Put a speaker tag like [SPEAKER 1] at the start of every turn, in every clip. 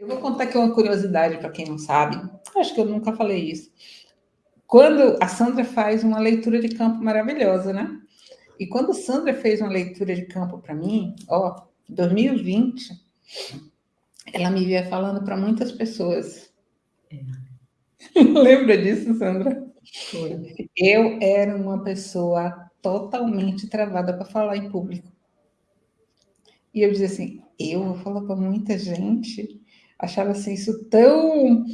[SPEAKER 1] Eu vou contar aqui uma curiosidade para quem não sabe. Acho que eu nunca falei isso. Quando a Sandra faz uma leitura de campo maravilhosa, né? E quando a Sandra fez uma leitura de campo para mim, ó, 2020, ela me via falando para muitas pessoas. É. Lembra disso, Sandra? Foi. Eu era uma pessoa totalmente travada para falar em público. E eu dizia assim, eu vou falar para muita gente. Achava assim, isso tão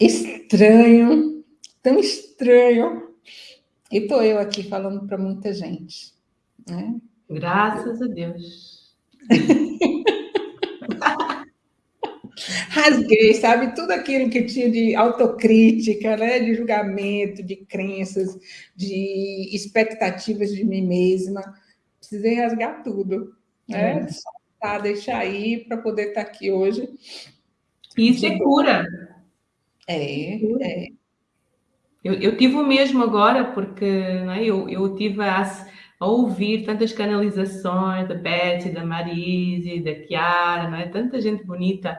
[SPEAKER 1] estranho, tão estranho. E estou eu aqui falando para muita gente. Né?
[SPEAKER 2] Graças a Deus.
[SPEAKER 1] Rasguei, sabe? Tudo aquilo que tinha de autocrítica, né? de julgamento, de crenças, de expectativas de mim mesma. Precisei rasgar tudo. Né? É. Soltar, deixar aí para poder estar aqui hoje.
[SPEAKER 2] Isso é cura.
[SPEAKER 1] É, é.
[SPEAKER 2] Eu, eu tive o mesmo agora, porque né, eu, eu tive a, a ouvir tantas canalizações da Betsy, da Marise, da Chiara, não é? tanta gente bonita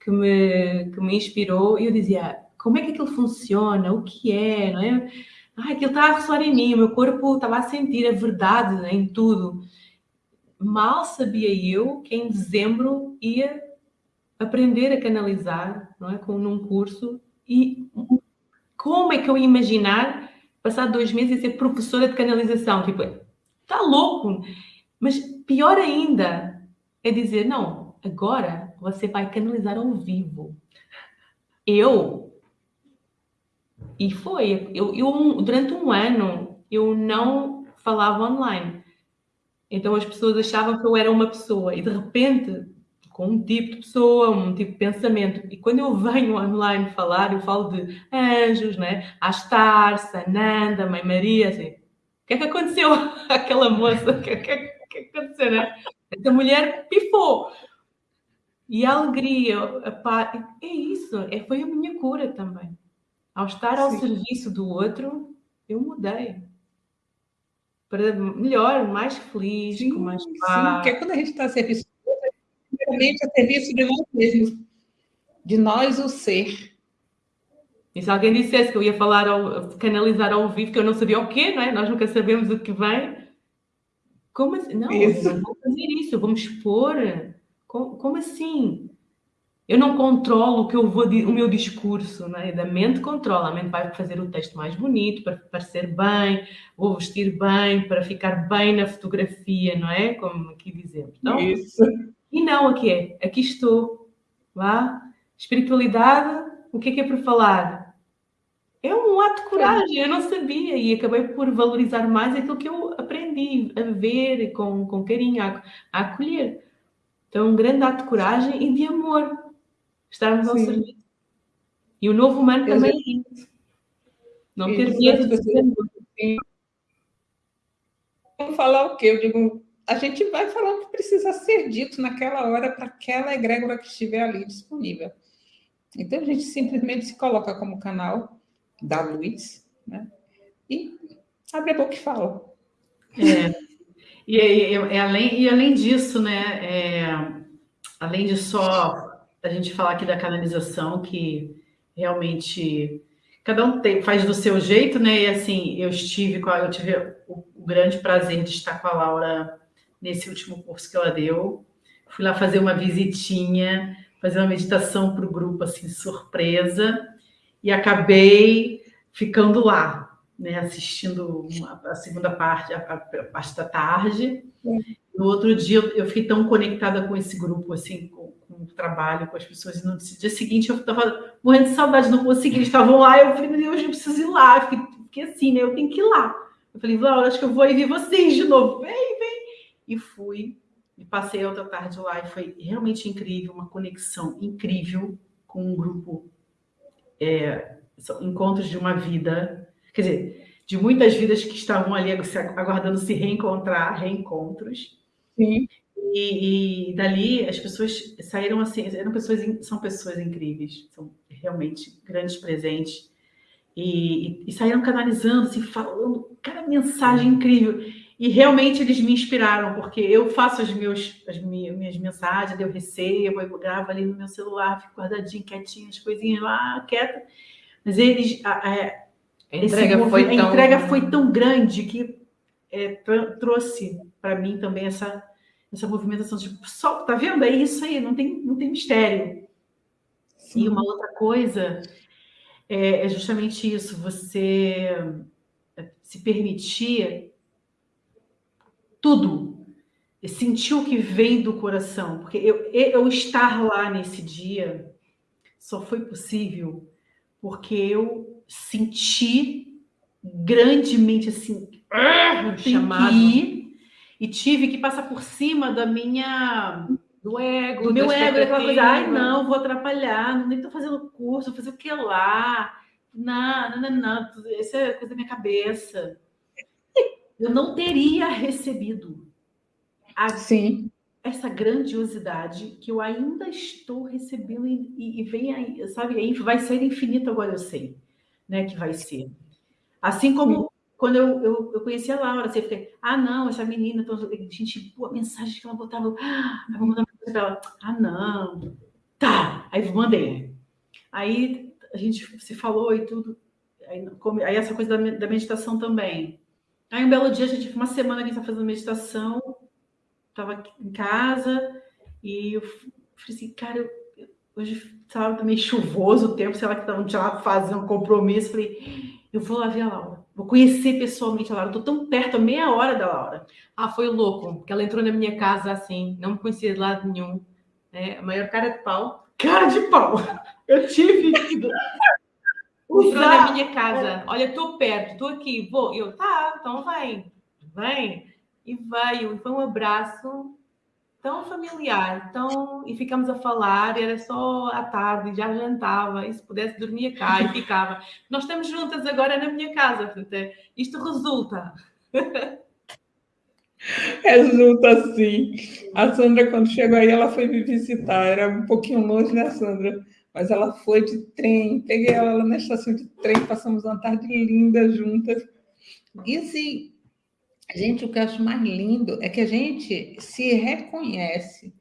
[SPEAKER 2] que me, que me inspirou e eu dizia, como é que aquilo funciona? O que é? Não é? Ah, aquilo está a ressoar em mim, o meu corpo estava a sentir a verdade né, em tudo. Mal sabia eu que em dezembro ia aprender a canalizar, não é? Com, num curso e como é que eu ia imaginar passar dois meses e ser professora de canalização? Tipo, está louco! Mas pior ainda é dizer, não, agora você vai canalizar ao vivo. Eu. E foi. Eu, eu, durante um ano, eu não falava online. Então as pessoas achavam que eu era uma pessoa. E de repente, com um tipo de pessoa, um tipo de pensamento. E quando eu venho online falar, eu falo de anjos, né? Astar, Sananda, Mãe Maria, assim. O que é que aconteceu àquela moça? O que é que, que, que aconteceu, né? Essa mulher pifou. E a alegria, a paz, é isso, é, foi a minha cura também. Ao estar ao Sim. serviço do outro, eu mudei. Para melhor, mais feliz, sim, com mais paz. Sim,
[SPEAKER 1] porque quando a gente está a serviço primeiramente a serviço de nós mesmos, de nós o ser.
[SPEAKER 2] E se alguém dissesse que eu ia falar, ao, canalizar ao vivo, que eu não sabia o quê, não é? Nós nunca sabemos o que vem. Como assim? Não, isso. não vou fazer isso, eu vou me expor como, como assim? Eu não controlo o que eu vou o meu discurso, né? Da mente controla, a mente vai fazer o texto mais bonito para parecer bem, vou vestir bem para ficar bem na fotografia, não é? Como aqui dizemos. Então,
[SPEAKER 1] Isso.
[SPEAKER 2] E não aqui é, aqui estou, vá. Espiritualidade, o que é que é para falar? É um ato de coragem, eu não sabia e acabei por valorizar mais aquilo que eu aprendi a ver com, com carinho, a, a acolher. Então, é um grande ato de coragem e de amor. Estarmos ao serviço. E o novo humano eu também é isso. Não ter medo de ser
[SPEAKER 1] falar o quê? Eu digo, a gente vai falar o que precisa ser dito naquela hora para aquela egrégora que estiver ali disponível. Então, a gente simplesmente se coloca como canal da luz, né? E abre a boca e fala.
[SPEAKER 3] É. E, e, e, além, e além disso, né, é, além de só a gente falar aqui da canalização, que realmente cada um tem, faz do seu jeito, né? E assim, eu estive com a, eu tive o, o, grande prazer de estar com a Laura nesse último curso que ela deu. Fui lá fazer uma visitinha, fazer uma meditação para o grupo, assim, surpresa, e acabei ficando lá, né, assistindo uma, a segunda parte, a, a, parte da tarde. No outro dia, eu, fiquei tão conectada com esse grupo, assim, com, com, o trabalho, com as pessoas. E no dia seguinte, eu estava morrendo de saudade, não consegui. Eles estavam lá, eu falei, meu Deus, eu preciso ir lá. Fiquei, fiquei assim, né, eu tenho que ir lá. Eu falei, Laura, acho que eu vou ir ver vocês de novo. Vem, vem. E fui. E passei a outra tarde lá e foi realmente incrível, uma conexão incrível com um grupo, é, encontros de uma vida quer dizer, de muitas vidas que estavam ali aguardando se reencontrar, reencontros.
[SPEAKER 1] Sim.
[SPEAKER 3] E, e, dali as pessoas saíram assim, eram pessoas, são pessoas incríveis, são realmente grandes presentes. E, e, e saíram canalizando, assim, falando cada mensagem incrível. E realmente eles me inspiraram, porque eu faço as, meus, as minhas, mensagens, eu recebo, eu gravo ali no meu celular, fico guardadinho, quietinho, as coisinhas lá, quieta. Mas eles. A, a, a entrega, foi, tão... a entrega foi tão grande que é, trouxe para mim também essa, essa movimentação. Tipo, só, tá vendo? É isso aí, não tem, não tem mistério. Sim. E uma outra coisa é, é justamente isso, você se permitir tudo, sentir o que vem do coração, porque eu, eu estar lá nesse dia só foi possível porque eu senti grandemente assim, ah, chamado. ir, e tive que passar por cima da minha
[SPEAKER 2] do ego,
[SPEAKER 3] do meu ego, aquela coisa, ai não, vou atrapalhar, nem estou fazendo curso, vou fazer o que lá, não, não, não, não, isso é coisa da minha cabeça eu não teria recebido
[SPEAKER 1] a, Sim.
[SPEAKER 3] essa grandiosidade que eu ainda estou recebendo e, e vem aí, sabe? Vai ser infinito agora, eu sei, né? Que vai ser. Assim como Sim. quando eu, eu, eu conheci a Laura, você fiquei, ah, não, essa menina, então, gente, pô, a mensagem que ela botava, ah, vou mandar para ela, ah, não, tá, aí mandei. Aí a gente se falou e tudo, aí, aí essa coisa da, da meditação também. Aí um belo dia, a gente, uma semana que a gente estava fazendo meditação, estava em casa, e eu falei assim, cara, eu, hoje estava meio chuvoso o tempo, sei lá, que não tinha nada fazer um compromisso. Falei, eu vou lá ver a Laura, vou conhecer pessoalmente a Laura, estou tão perto, a meia hora da Laura.
[SPEAKER 2] Ah, foi louco, porque ela entrou na minha casa assim, não me conhecia de lado nenhum, né? A maior cara de pau.
[SPEAKER 3] Cara de pau! Eu tive
[SPEAKER 2] Entrou na minha casa. Olha, estou perto, estou aqui, vou. Eu, tá, então vem, vem. E veio, e foi um abraço tão familiar, tão... e ficamos a falar, era só à tarde, já jantava, e se pudesse dormia cá e ficava. Nós estamos juntas agora na minha casa, portanto, é, isto resulta.
[SPEAKER 1] Resulta sim. A Sandra, quando chegou aí, ela foi me visitar, era um pouquinho longe, né, Sandra? Mas ela foi de trem, peguei ela na estação de trem, passamos uma tarde linda juntas. E assim, gente, o que eu acho mais lindo é que a gente se reconhece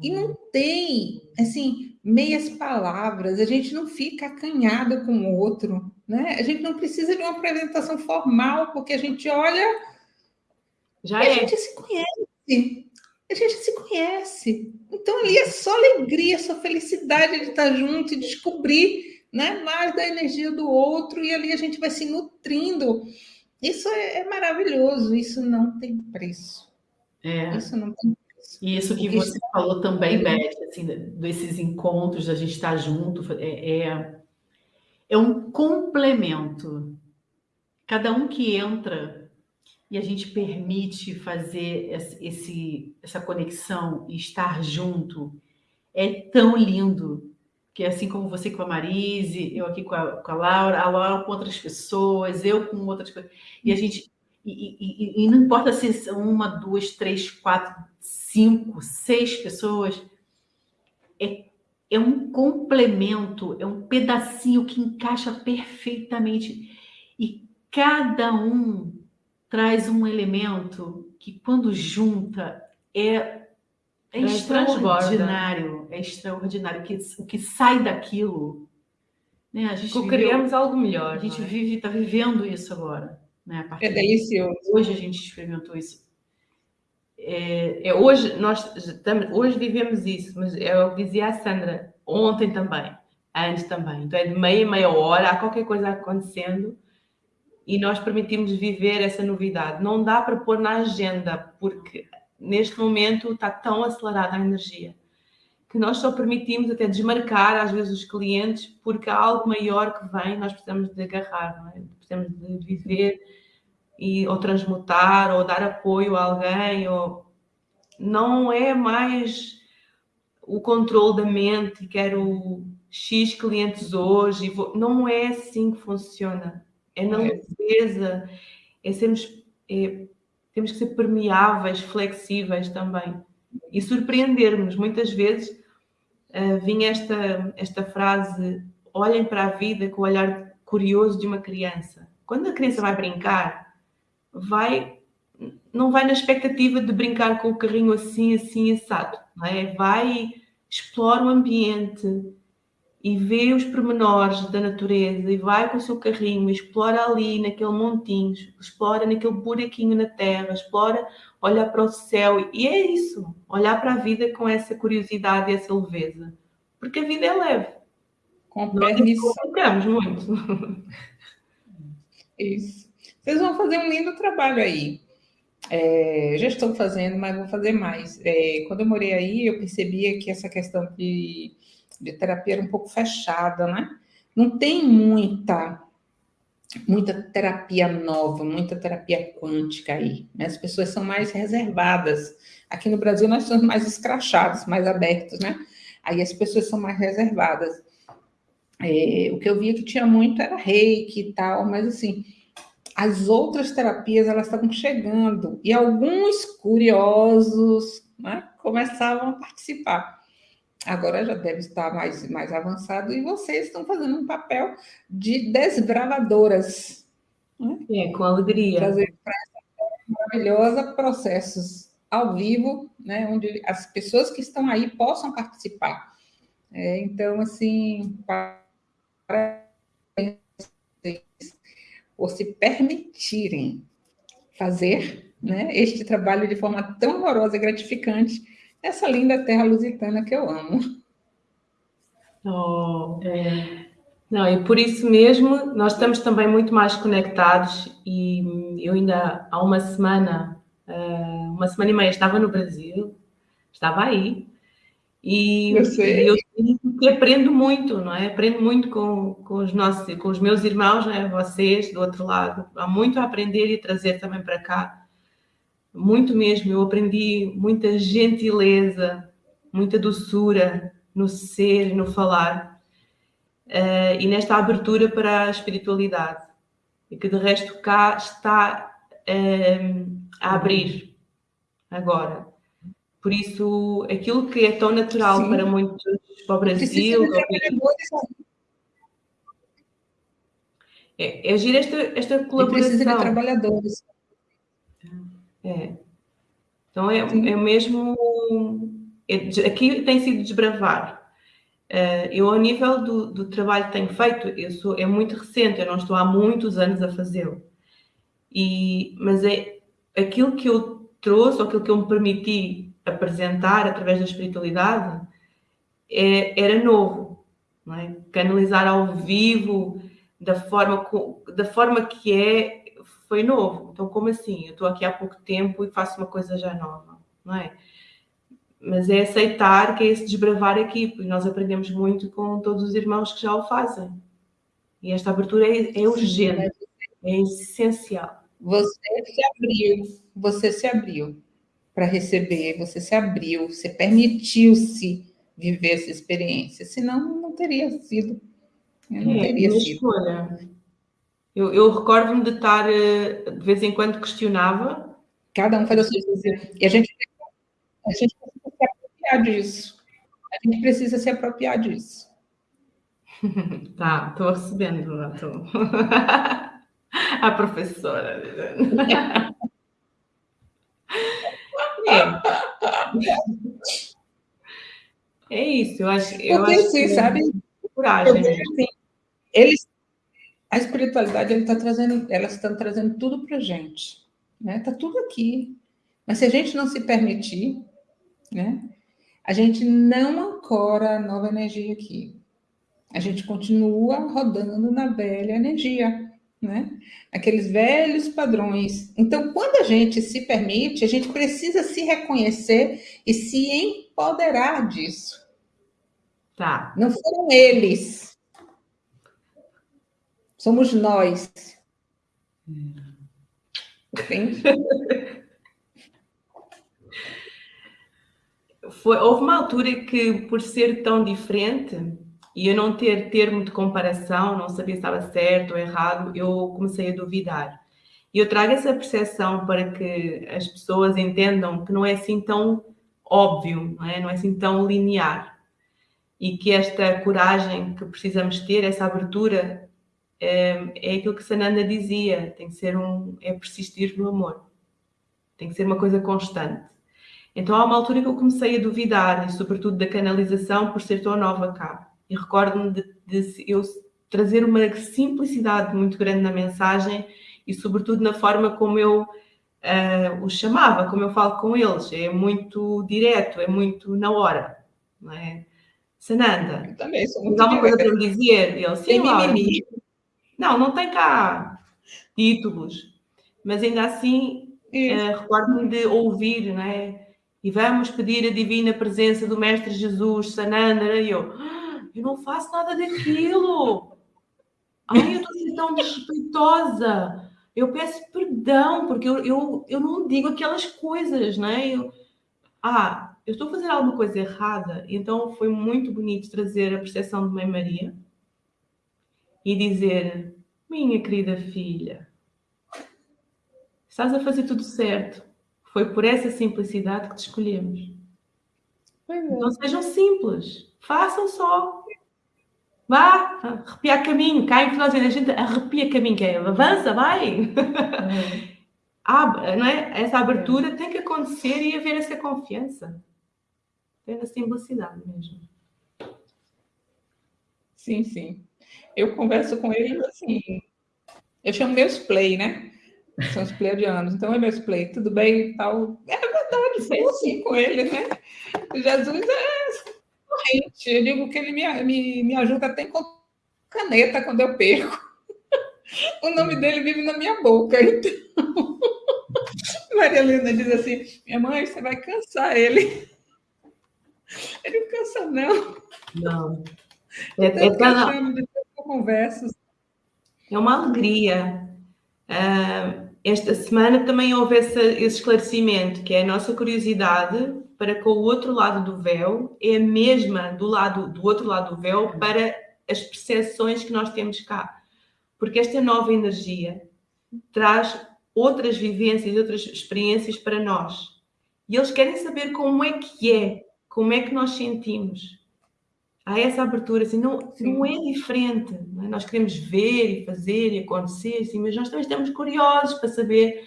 [SPEAKER 1] e não tem, assim, meias palavras, a gente não fica acanhada com o outro, né? A gente não precisa de uma apresentação formal, porque a gente olha Já e é. a gente se conhece a gente se conhece. Então ali é só alegria, só felicidade de estar junto e descobrir né, mais da energia do outro, e ali a gente vai se nutrindo. Isso é, é maravilhoso, isso não tem preço.
[SPEAKER 3] É. Isso não tem preço. E isso que você falou também, Beth, assim, desses encontros, a gente estar junto, é, é, é um complemento. Cada um que entra e a gente permite fazer esse, essa conexão e estar junto, é tão lindo. Que é assim como você com a Marise, eu aqui com a, com a Laura, a Laura com outras pessoas, eu com outras pessoas. E a gente. E, e, e não importa se são uma, duas, três, quatro, cinco, seis pessoas, é, é um complemento, é um pedacinho que encaixa perfeitamente. E cada um traz um elemento que, quando junta, é, é extraordinário. É extraordinário. Que, o que sai daquilo.
[SPEAKER 2] Né? A gente criamos algo melhor.
[SPEAKER 3] A gente é? vive, está vivendo isso agora. Né?
[SPEAKER 1] é delicioso.
[SPEAKER 3] Hoje a gente experimentou isso.
[SPEAKER 2] É, é, hoje nós estamos, hoje vivemos isso, mas é o que dizia a Sandra ontem também, antes também. Então é de meia meia hora, há qualquer coisa acontecendo e nós permitimos viver essa novidade. Não dá para pôr na agenda, porque neste momento está tão acelerada a energia que nós só permitimos até desmarcar às vezes os clientes porque há algo maior que vem, nós precisamos de agarrar, é? precisamos de viver e ou transmutar ou dar apoio a alguém ou não é mais o controle da mente, quero X clientes hoje, não é assim que funciona é na leveza, é sermos, é, temos que ser permeáveis, flexíveis também e surpreendermos. Muitas vezes uh, vinha esta, esta frase: olhem para a vida com o olhar curioso de uma criança. Quando a criança vai brincar, vai não vai na expectativa de brincar com o carrinho assim, assim, assado. Não é? Vai, explora o ambiente e vê os pormenores da natureza e vai com o seu carrinho, explora ali naquele montinho, explora naquele buraquinho na terra, explora, olha para o céu. E é isso, olhar para a vida com essa curiosidade e essa leveza. Porque a vida é leve.
[SPEAKER 1] Com permissão.
[SPEAKER 2] Nós muito.
[SPEAKER 1] Isso. Vocês vão fazer um lindo trabalho aí. É, já estou fazendo, mas vou fazer mais. É, quando eu morei aí, eu percebia que essa questão de, de terapia era um pouco fechada, né? Não tem muita muita terapia nova, muita terapia quântica aí. Né? As pessoas são mais reservadas. Aqui no Brasil nós somos mais escrachados, mais abertos, né? Aí as pessoas são mais reservadas. É, o que eu via que tinha muito era reiki e tal, mas assim, as outras terapias elas estavam chegando e alguns curiosos né, começavam a participar. Agora já deve estar mais, mais avançado e vocês estão fazendo um papel de desbravadoras.
[SPEAKER 2] Né? É, com alegria.
[SPEAKER 1] Trazer para essa maravilhosa processos ao vivo, né, onde as pessoas que estão aí possam participar. É, então, assim, parabéns por se permitirem fazer né, este trabalho de forma tão amorosa e gratificante nessa linda terra lusitana que eu amo.
[SPEAKER 2] Oh, é. Não, e por isso mesmo nós estamos também muito mais conectados e eu ainda há uma semana, eh, uma semana e meia estava no Brasil, estava aí, e eu, sei. eu que aprendo muito, não é? Aprendo muito com, com os nossos, com os meus irmãos, não é? Vocês do outro lado. Há muito a aprender e trazer também para cá. Muito mesmo. Eu aprendi muita gentileza, muita doçura no ser, no falar. Uh, e nesta abertura para a espiritualidade. E que de resto cá está uh, a abrir agora. Por isso, aquilo que é tão natural Sim. para muitos, para o Brasil. É, é agir esta, esta colaboração.
[SPEAKER 1] precisa de trabalhadores.
[SPEAKER 2] É. Então, é, é mesmo. É, aqui tem sido desbravar. Uh, eu, ao nível do, do, trabalho que tenho feito, eu sou, é muito recente, eu não estou há muitos anos a fazê-lo. Mas é aquilo que eu trouxe, ou aquilo que eu me permiti apresentar através da espiritualidade é, era novo. É? Canalizar ao vivo da forma, da forma que é foi novo. Então, como assim? Eu estou aqui há pouco tempo e faço uma coisa já nova, não é? Mas é aceitar que é esse desbravar aqui, porque nós aprendemos muito com todos os irmãos que já o fazem. E esta abertura é, é urgente, é essencial.
[SPEAKER 1] Você se abriu, você se abriu para receber, você se abriu, você permitiu-se viver essa experiência, senão não teria sido. Não é, teria sido. Escolha.
[SPEAKER 2] Eu, eu recordo-me de estar, eh, de vez em quando questionava.
[SPEAKER 1] Cada um faz a sua coisa. E a gente, a gente precisa se apropriar disso. A gente precisa se apropriar disso.
[SPEAKER 2] tá, estou recebendo. Tô... a professora. É. É isso, eu acho. Eu
[SPEAKER 1] Porque,
[SPEAKER 2] acho
[SPEAKER 1] assim, que sabe?
[SPEAKER 2] Coragem. Né?
[SPEAKER 1] Assim, eles, a espiritualidade ele tá trazendo, elas estão trazendo tudo para gente, né? Tá tudo aqui. Mas se a gente não se permitir, né? A gente não ancora a nova energia aqui. A gente continua rodando na velha energia né? Aqueles velhos padrões. Então, quando a gente se permite, a gente precisa se reconhecer e se empoderar disso.
[SPEAKER 2] Tá.
[SPEAKER 1] Não foram eles. Somos nós.
[SPEAKER 2] Foi, houve uma altura que, por ser tão diferente, e eu não ter termo de comparação, não sabia se estava certo ou errado, eu comecei a duvidar. E eu trago essa percepção para que as pessoas entendam que não é assim tão óbvio, não é, não é assim tão linear. E que esta coragem que precisamos ter, essa abertura, é, aquilo que Sananda dizia, tem que ser um, é persistir no amor. Tem que ser uma coisa constante. Então há uma altura que eu comecei a duvidar, e sobretudo da canalização, por ser tão nova cá. E recordo-me de, de eu trazer uma simplicidade muito grande na mensagem e, sobretudo, na forma como eu uh, os chamava, como eu falo com eles. É muito direto, é muito na hora. Não é? Sananda,
[SPEAKER 1] também sou muito
[SPEAKER 2] alguma coisa para me dizer? Ele, sim, mimimi. Não, não tem cá títulos, mas ainda assim uh, recordo-me de ouvir, não é? E vamos pedir a divina presença do Mestre Jesus, Sananda, e eu, ah, eu não faço nada daquilo. Ai, eu estou tão desrespeitosa. Eu peço perdão, porque eu, eu, eu não digo aquelas coisas, né? Eu, ah, eu estou a fazer alguma coisa errada. Então foi muito bonito trazer a percepção de Mãe Maria e dizer: Minha querida filha, estás a fazer tudo certo. Foi por essa simplicidade que te escolhemos. É. Não sejam simples, façam só. Vá, arrepia caminho, cá em Finlândia a gente arrepia caminho, que é avança, vai. Abre, não é? Essa abertura tem que acontecer e haver essa confiança. Ter a simplicidade mesmo.
[SPEAKER 1] Sim, sim. Eu converso com ele assim, eu chamo meus play, né? São os pleiadianos. Então é meus play, tudo bem e tal. É verdade, sou assim com ele, né? Jesus é corrente. Eu digo que ele me, me, me ajuda até com caneta quando eu perco. O nome dele vive na minha boca. Então, Maria Helena diz assim: minha mãe, você vai cansar ele. Ele não cansa, não.
[SPEAKER 2] Não.
[SPEAKER 1] É, é, cada... conversas.
[SPEAKER 2] é uma alegria. Uh, esta semana também houve esse, esse esclarecimento, que é a nossa curiosidade para com o outro lado do véu é a mesma do lado do outro lado do véu para as percepções que nós temos cá. Porque esta nova energia traz outras vivências, outras experiências para nós. E eles querem saber como é que é, como é que nós sentimos. Há essa abertura, assim, não, não é diferente. Não é? Nós queremos ver e fazer e acontecer, assim, mas nós também estamos curiosos para saber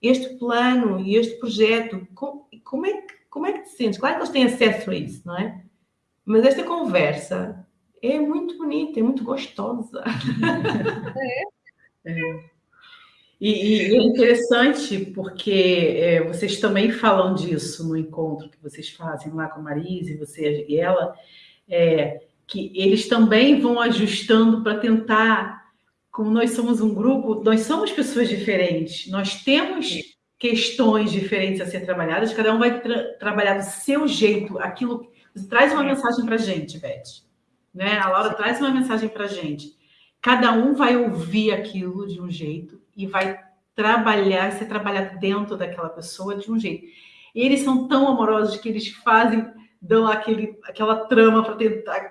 [SPEAKER 2] este plano e este projeto, como, como é que como é que te sentes? Claro que eles têm acesso a isso, não é? Mas esta conversa é muito bonita, é muito gostosa.
[SPEAKER 3] É. é. E, e, é interessante porque é, vocês também falam disso no encontro que vocês fazem lá com a Marise, você e ela, é, que eles também vão ajustando para tentar, como nós somos um grupo, nós somos pessoas diferentes, nós temos questões diferentes a ser trabalhadas, cada um vai tra trabalhar do seu jeito, aquilo. Traz uma mensagem para a gente, Beth. Né? A Laura traz uma mensagem para a gente. Cada um vai ouvir aquilo de um jeito e vai trabalhar, ser trabalhado dentro daquela pessoa de um jeito. E eles são tão amorosos que eles fazem, dão aquele, aquela trama para tentar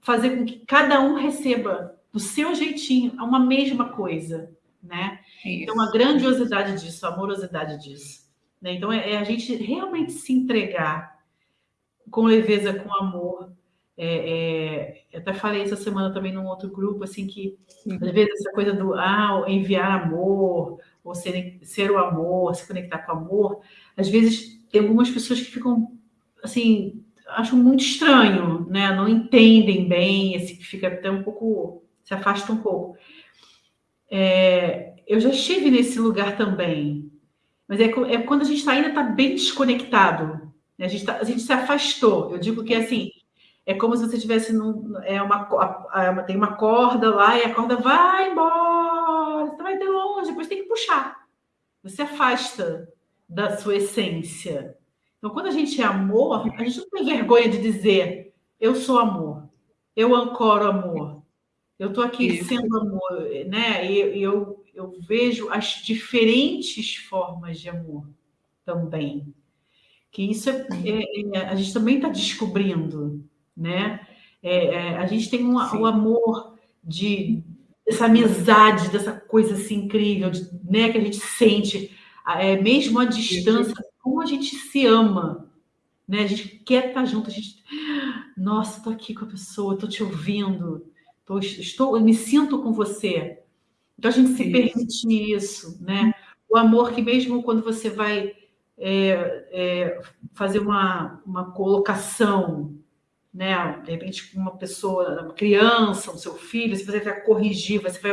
[SPEAKER 3] fazer com que cada um receba do seu jeitinho uma mesma coisa, né? Isso. Então, a grandiosidade disso, a amorosidade disso. Né? Então, é, é, a gente realmente se entregar com leveza, com amor. É, é, eu até falei essa semana também num outro grupo, assim, que às vezes essa coisa do ah, enviar amor, ou ser, ser o amor, se conectar com o amor, às vezes tem algumas pessoas que ficam, assim, acham muito estranho, né? Não entendem bem, que fica até um pouco, se afasta um pouco. É, eu já estive nesse lugar também. Mas é, é quando a gente ainda está bem desconectado. Né? A, gente tá, a gente se afastou. Eu digo que assim, é como se você tivesse num, é uma, tem uma corda lá e a corda vai embora, você vai ter longe, depois tem que puxar. Você afasta da sua essência. Então, quando a gente é amor, a gente não tem vergonha de dizer eu sou amor, eu ancoro amor, eu estou aqui Isso. sendo amor, né? E eu, eu vejo as diferentes formas de amor também. Que isso é, é, é a gente também está descobrindo, né? É, é, a gente tem um, o amor de essa amizade, dessa coisa assim incrível, de, né? Que a gente sente, é, mesmo à distância, como a gente se ama, né? A gente quer estar junto, a gente, nossa, estou aqui com a pessoa, estou te ouvindo, estou, estou, eu me sinto com você. Então, a gente se permite isso, né? O amor que mesmo quando você vai é, é, fazer uma, uma colocação, né? De repente, uma pessoa, uma criança, o seu filho, se você vai corrigir, você vai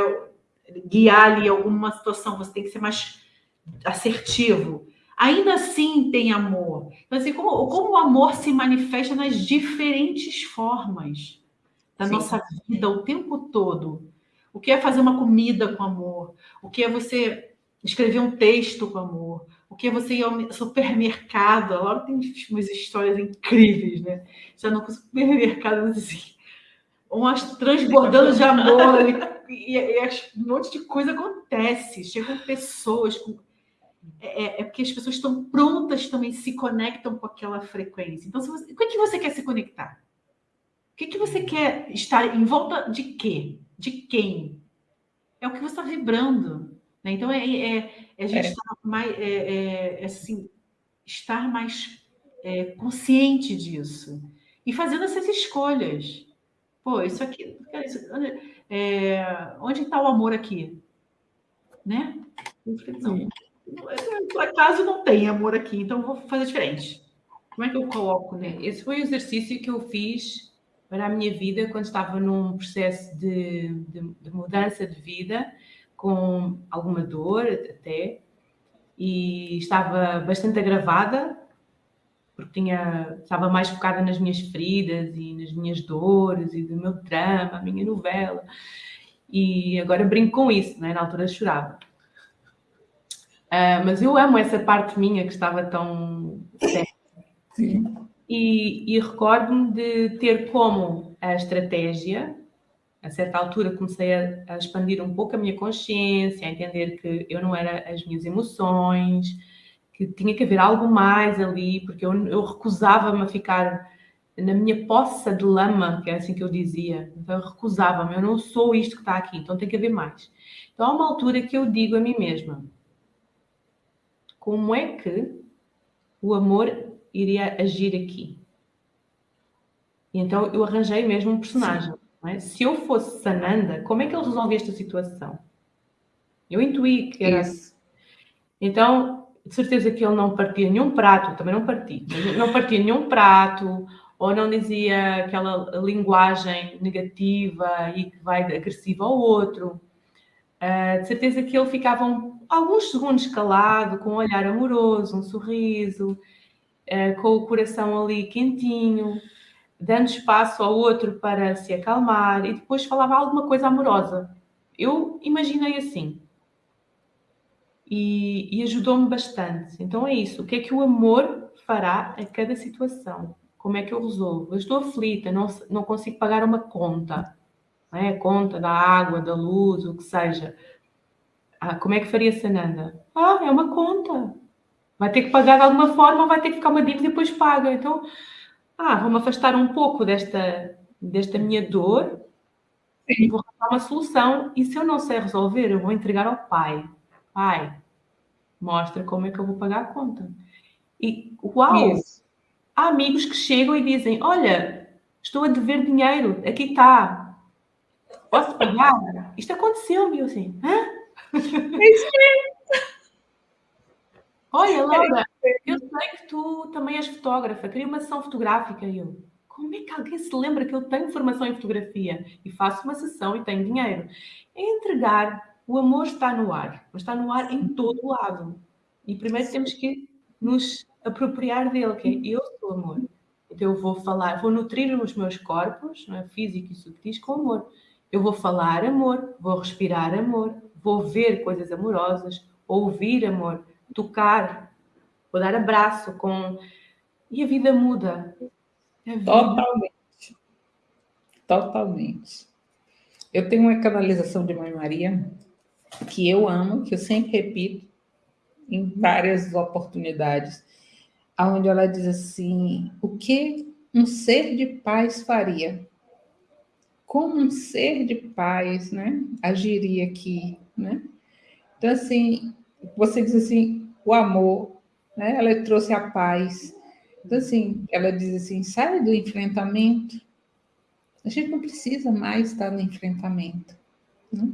[SPEAKER 3] guiar ali alguma situação, você tem que ser mais assertivo. Ainda assim tem amor. Então, assim, como, como o amor se manifesta nas diferentes formas da Sim. nossa vida o tempo todo. O que é fazer uma comida com amor? O que é você escrever um texto com amor? O que é você ir ao supermercado? A Laura tem umas histórias incríveis, né? Já não com supermercado assim, umas transbordando de amor e, e, e, um monte de coisa acontece. Chegam pessoas com é, é, é, porque as pessoas estão prontas também, se conectam com aquela frequência. Então, você, o que, é que você quer se conectar? O que, é que você quer estar em volta de quê? De quem? É o que você está vibrando. Né? Então, é, é, é a gente estar mais, é, é, assim, estar mais consciente disso. E fazendo essas escolhas. Pô, isso aqui. Isso, onde está o amor aqui? Né? Não. Por acaso não tem amor aqui, então vou fazer diferente. Como é que eu coloco, né?
[SPEAKER 2] Esse foi o exercício que eu fiz para a minha vida quando estava num processo de, de, de mudança de vida, com alguma dor até, e estava bastante agravada, porque tinha, estava mais focada nas minhas feridas e nas minhas dores e do meu drama, a minha novela. E agora brinco com isso, né? na altura chorava. Uh, mas eu amo essa parte minha que estava tão Sim. E, e recordo-me de ter como a estratégia, a certa altura comecei a, a, expandir um pouco a minha consciência, a entender que eu não era as minhas emoções, que tinha que haver algo mais ali, porque eu, eu recusava-me a ficar na minha poça de lama, que é assim que eu dizia. Então eu recusava-me, eu não sou isto que está aqui, então tem que haver mais. Então há uma altura que eu digo a mim mesma: como é que o amor iria agir aqui? E então eu arranjei mesmo um personagem. É? Se eu fosse Sananda, como é que ele resolvia esta situação? Eu intuí que era. Isso. Então, de certeza que ele não partia nenhum prato, também não partia, não partia nenhum prato, ou não dizia aquela linguagem negativa e que vai agressiva ao outro. Uh, de certeza que ele ficava um, alguns segundos calado, com um olhar amoroso, um sorriso, uh, com o coração ali quentinho, dando espaço ao outro para se acalmar e depois falava alguma coisa amorosa. Eu imaginei assim. E, e ajudou-me bastante. Então é isso. O que é que o amor fará a cada situação? Como é que eu resolvo? Eu estou aflita, não, não consigo pagar uma conta é? conta da água, da luz, o que seja. Ah, como é que faria Sananda? Ah, é uma conta. Vai ter que pagar de alguma forma, vai ter que ficar uma dívida e depois paga. Então, ah, vou-me afastar um pouco desta, desta minha dor Sim. e vou arranjar uma solução. E se eu não sei resolver, eu vou entregar ao pai. Pai, mostra como é que eu vou pagar a conta. E uau! Isso. Há amigos que chegam e dizem: Olha, estou a dever dinheiro, aqui está, Posso pagar? Isto aconteceu-me, eu assim, hã? É Olha, Laura, eu sei que tu também és fotógrafa, queria uma sessão fotográfica. E eu, como é que alguém se lembra que eu tenho formação em fotografia e faço uma sessão e tenho dinheiro? É entregar, o amor está no ar, mas está no ar em todo o lado. E primeiro temos que nos apropriar dele, que é eu sou amor. Então eu vou falar, vou nutrir os meus corpos, não é? físico e subtis, com amor. Eu vou falar amor, vou respirar amor, vou ver coisas amorosas, ouvir amor, tocar, vou dar abraço com. E a vida muda.
[SPEAKER 1] A vida... Totalmente. Totalmente. Eu tenho uma canalização de Mãe Maria que eu amo, que eu sempre repito em várias oportunidades, onde ela diz assim: o que um ser de paz faria? Como um ser de paz, né, agiria aqui, né? Então, assim, você diz assim, o amor, né, ela trouxe a paz. Então, assim, ela diz assim, sai do enfrentamento. A gente não precisa mais estar no enfrentamento, né?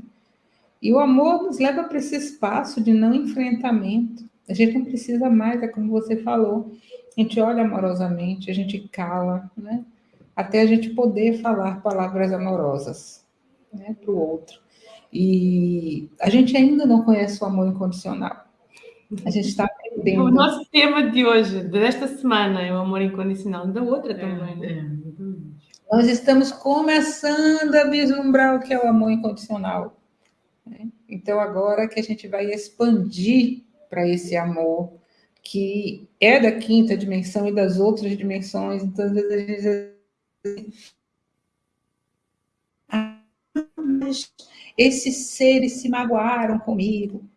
[SPEAKER 1] E o amor nos leva para esse espaço de não enfrentamento. A gente não precisa mais, é como você falou. A gente olha amorosamente, a gente cala, né? Até a gente poder falar palavras amorosas né, para o outro. E a gente ainda não conhece o amor incondicional. A gente está aprendendo.
[SPEAKER 2] O nosso tema de hoje, desta semana, é o amor incondicional, da outra também. Né?
[SPEAKER 1] É. Nós estamos começando a vislumbrar o que é o amor incondicional. Né? Então, agora que a gente vai expandir para esse amor que é da quinta dimensão e das outras dimensões, então, às vezes esses seres se magoaram comigo.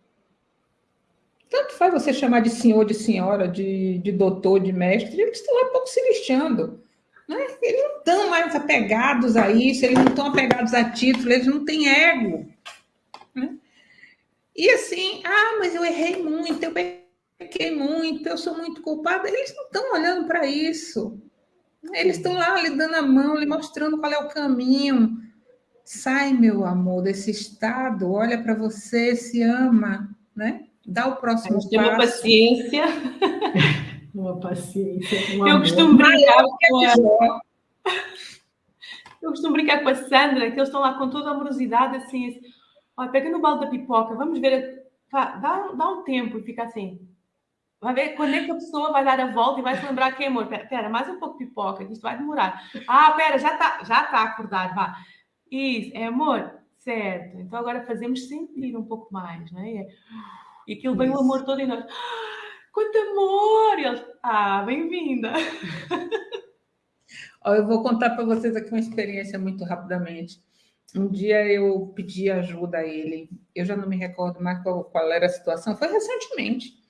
[SPEAKER 1] Tanto faz você chamar de senhor, de senhora, de, de doutor, de mestre, eles estão lá pouco se lixando. Né? Eles não estão mais apegados a isso, eles não estão apegados a título, eles não têm ego. Né? E assim, ah, mas eu errei muito, eu pequei muito, eu sou muito culpada. Eles não estão olhando para isso. Eles estão lá lhe dando a mão, lhe mostrando qual é o caminho. Sai, meu amor, desse estado, olha para você, se ama, né? Dá o próximo passo.
[SPEAKER 2] uma paciência.
[SPEAKER 3] uma paciência.
[SPEAKER 2] Um eu costumo brincar com a... Eu costumo brincar com a Sandra, que eles estão lá com toda a amorosidade, assim, assim Ó, pega no balde da pipoca, vamos ver. Dá, dá um tempo e fica assim. Vai ver quando é que a pessoa vai dar a volta e vai se lembrar que, amor, pera, pera, mais um pouco de pipoca, que isto vai demorar. Ah, pera, já está já tá acordado, vá. Isso, é amor, certo. Então agora fazemos sentir um pouco mais, né? E aquilo vem o amor todo em nós. Ah, quanto amor! E eles, ah, bem-vinda!
[SPEAKER 1] Eu vou contar para vocês aqui uma experiência muito rapidamente. Um dia eu pedi ajuda a ele, eu já não me recordo mais qual, qual era a situação, foi recentemente.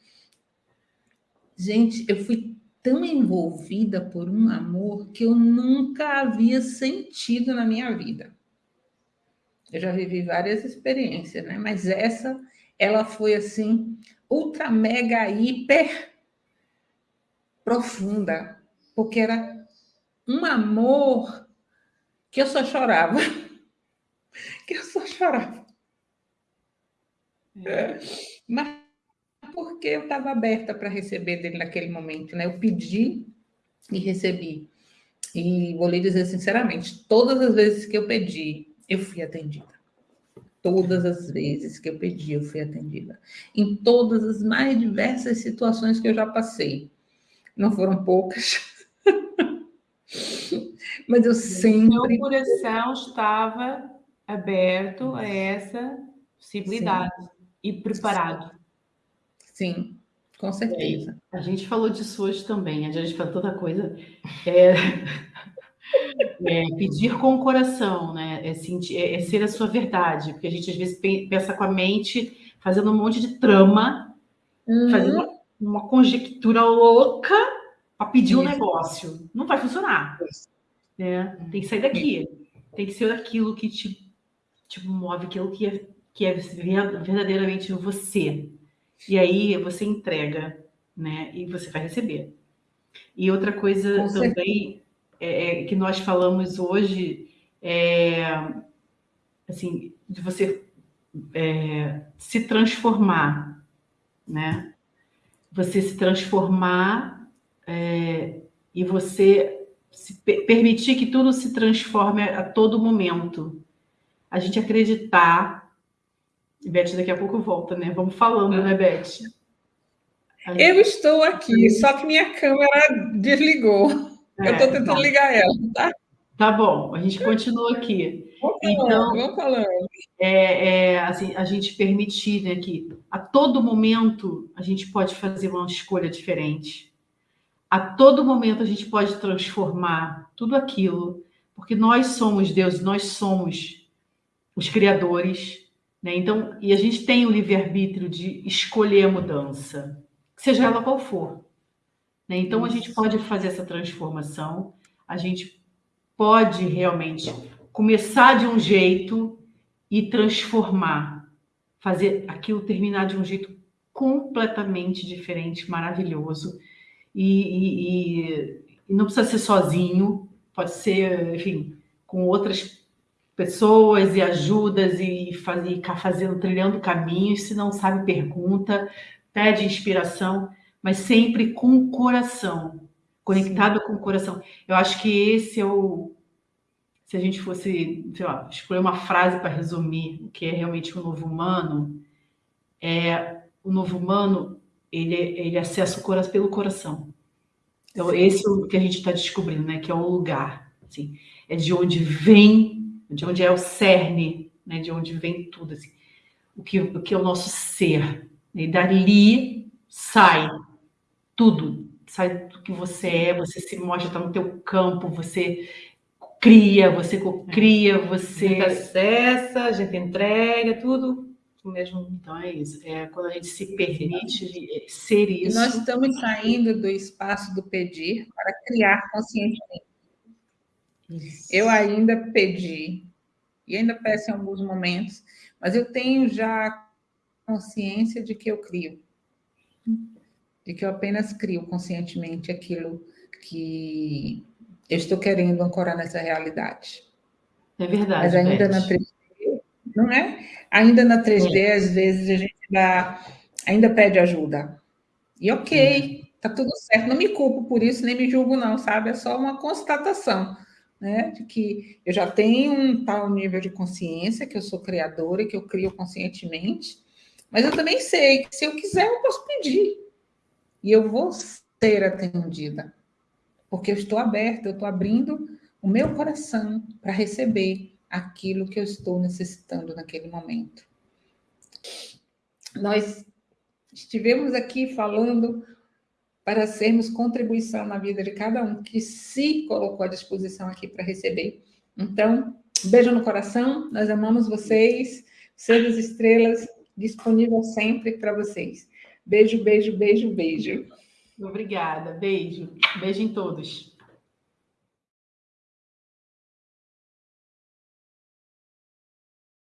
[SPEAKER 1] Gente, eu fui tão envolvida por um amor que eu nunca havia sentido na minha vida. Eu já vivi várias experiências, né? Mas essa, ela foi assim, ultra, mega, hiper profunda, porque era um amor que eu só chorava. que eu só chorava. É. Mas porque eu estava aberta para receber dele naquele momento, né? Eu pedi e recebi. E vou lhe dizer sinceramente, todas as vezes que eu pedi, eu fui atendida. Todas as vezes que eu pedi, eu fui atendida. Em todas as mais diversas situações que eu já passei. Não foram poucas. Mas eu sempre.
[SPEAKER 2] Meu coração estava aberto a essa possibilidade Sim. e preparado.
[SPEAKER 1] Sim, com certeza.
[SPEAKER 3] É, a gente falou disso hoje também, a gente falou toda coisa. É, é, pedir com o coração, né? É, sentir, é, é, ser a sua verdade, porque a gente às vezes pensa com a mente, fazendo um monte de trama, uhum. fazendo uma, uma, conjectura louca para pedir um negócio. Não vai funcionar. Né? Tem que sair daqui. Tem que ser aquilo que te tipo, move aquilo que é, que é verdadeiramente você. E aí você entrega, né? E você vai receber. E outra coisa Com também é, é, que nós falamos hoje é assim, de você é, se transformar, né? Você se transformar é, e você se permitir que tudo se transforme a todo momento a gente acreditar. E Beth, daqui a pouco volta, né? Vamos falando, né, Beth? Gente...
[SPEAKER 1] Eu estou aqui, só que minha câmera desligou. É, eu estou tentando tá. ligar ela, tá?
[SPEAKER 3] Tá bom, a gente continua aqui.
[SPEAKER 1] Vamos falando, então, vamos falando.
[SPEAKER 3] É, é, assim, a gente permitir né, que a todo momento a gente pode fazer uma escolha diferente. A todo momento a gente pode transformar tudo aquilo, porque nós somos Deus, nós somos os criadores, né? Então, e a gente tem o livre-arbítrio de escolher a mudança, seja ela qual for. Né? Então, a gente pode fazer essa transformação, a gente pode realmente começar de um jeito e transformar, fazer aquilo terminar de um jeito completamente diferente, maravilhoso. E, e, e não precisa ser sozinho, pode ser, enfim, com outras pessoas e ajudas e ficar fazendo, trilhando caminhos. Se não sabe, pergunta, pede inspiração, mas sempre com o coração, conectado Sim. com o coração. Eu acho que esse é o. Se a gente fosse, sei lá, escolher uma frase para resumir o que é realmente o novo humano, é o novo humano ele, ele acessa o coração pelo coração. Então, esse é o que a gente está descobrindo, né? Que é o lugar. Assim, é de onde vem, de onde é o cerne, né? De onde vem tudo, assim. O que, o que é o nosso ser. E dali sai tudo. Sai do que você é, você se mostra, está no teu campo, você cria, você cria, você... A
[SPEAKER 2] gente acessa, a gente entrega, tudo
[SPEAKER 3] mesmo. Então é isso. É quando a gente se permite ser isso.
[SPEAKER 1] E nós estamos saindo do espaço do pedir para criar conscientemente. Isso. Eu ainda pedi, e ainda peço em alguns momentos, mas eu tenho já consciência de que eu crio. De que eu apenas crio conscientemente aquilo que eu estou querendo ancorar nessa realidade.
[SPEAKER 3] É verdade.
[SPEAKER 1] Mas ainda Beth. na 3D, não é? Ainda na 3D, é. às vezes, a gente dá, ainda pede ajuda. E ok, tá tudo certo. Não me culpo por isso, nem me julgo, não, sabe? É só uma constatação né? De que eu já tenho um tal nível de consciência, que eu sou criadora e que eu crio conscientemente, mas eu também sei que se eu quiser, eu posso pedir. E eu vou ser atendida. Porque eu estou aberta, eu estou abrindo o meu coração para receber aquilo que eu estou necessitando naquele momento. Nós estivemos aqui falando para sermos contribuição na vida de cada um que se colocou à disposição aqui para receber. Então, beijo no coração, nós amamos vocês, seres estrelas, disponível sempre para vocês. Beijo, beijo, beijo, beijo.
[SPEAKER 3] Obrigada, beijo. Beijo em todos.